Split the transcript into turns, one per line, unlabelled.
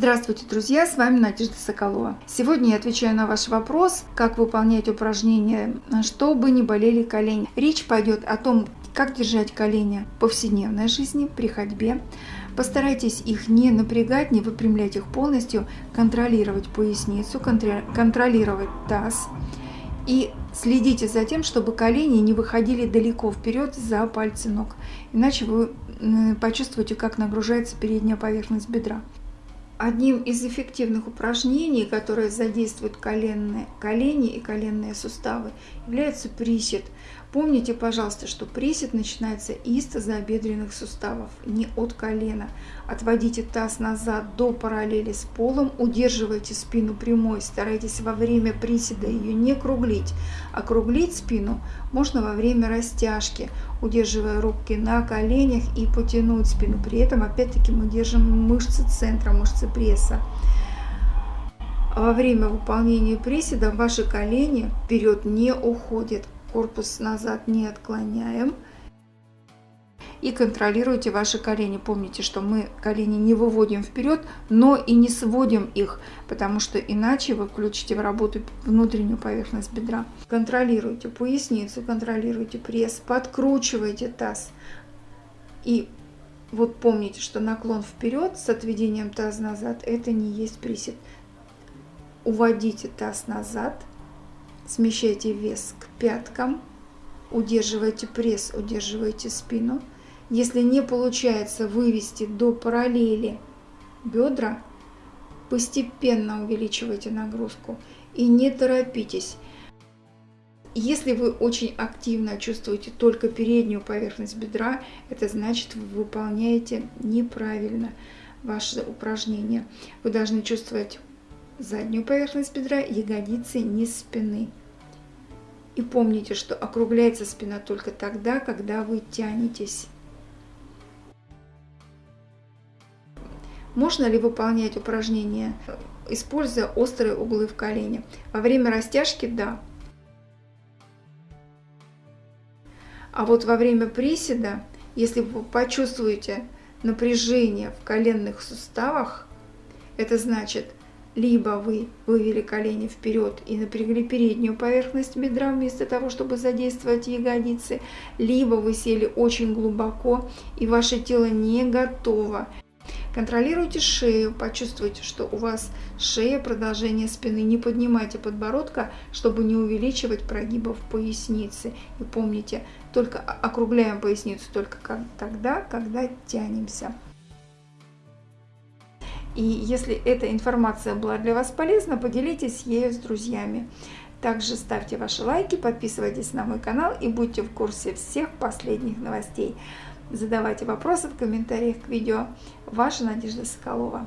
Здравствуйте, друзья! С вами Надежда Соколова. Сегодня я отвечаю на ваш вопрос, как выполнять упражнения, чтобы не болели колени. Речь пойдет о том, как держать колени в повседневной жизни, при ходьбе. Постарайтесь их не напрягать, не выпрямлять их полностью, контролировать поясницу, контролировать таз. И следите за тем, чтобы колени не выходили далеко вперед за пальцы ног. Иначе вы почувствуете, как нагружается передняя поверхность бедра. Одним из эффективных упражнений, которые задействуют коленные, колени и коленные суставы, является присед. Помните, пожалуйста, что присед начинается из тазобедренных суставов, не от колена. Отводите таз назад до параллели с полом, удерживайте спину прямой, старайтесь во время приседа ее не круглить. Округлить спину можно во время растяжки, удерживая руки на коленях и потянуть спину. При этом, опять-таки, мы держим мышцы центра, мышцы пресса. Во время выполнения приседа ваши колени вперед не уходят корпус назад не отклоняем. И контролируйте ваши колени. Помните, что мы колени не выводим вперед, но и не сводим их, потому что иначе вы включите в работу внутреннюю поверхность бедра. Контролируйте поясницу, контролируйте пресс, подкручивайте таз. И вот помните, что наклон вперед с отведением таз назад, это не есть присед. Уводите таз назад, Смещайте вес к пяткам, удерживайте пресс, удерживайте спину. Если не получается вывести до параллели бедра, постепенно увеличивайте нагрузку и не торопитесь. Если вы очень активно чувствуете только переднюю поверхность бедра, это значит, вы выполняете неправильно ваше упражнение. Вы должны чувствовать заднюю поверхность бедра, ягодицы, низ спины. И помните, что округляется спина только тогда, когда вы тянетесь. Можно ли выполнять упражнения, используя острые углы в колене? Во время растяжки – да. А вот во время приседа, если вы почувствуете напряжение в коленных суставах, это значит – либо вы вывели колени вперед и напрягли переднюю поверхность бедра вместо того, чтобы задействовать ягодицы, либо вы сели очень глубоко и ваше тело не готово. Контролируйте шею, почувствуйте, что у вас шея, продолжение спины. Не поднимайте подбородка, чтобы не увеличивать прогибов поясницы. И помните, только округляем поясницу только тогда, когда тянемся. И если эта информация была для вас полезна, поделитесь ею с друзьями. Также ставьте ваши лайки, подписывайтесь на мой канал и будьте в курсе всех последних новостей. Задавайте вопросы в комментариях к видео. Ваша Надежда Соколова.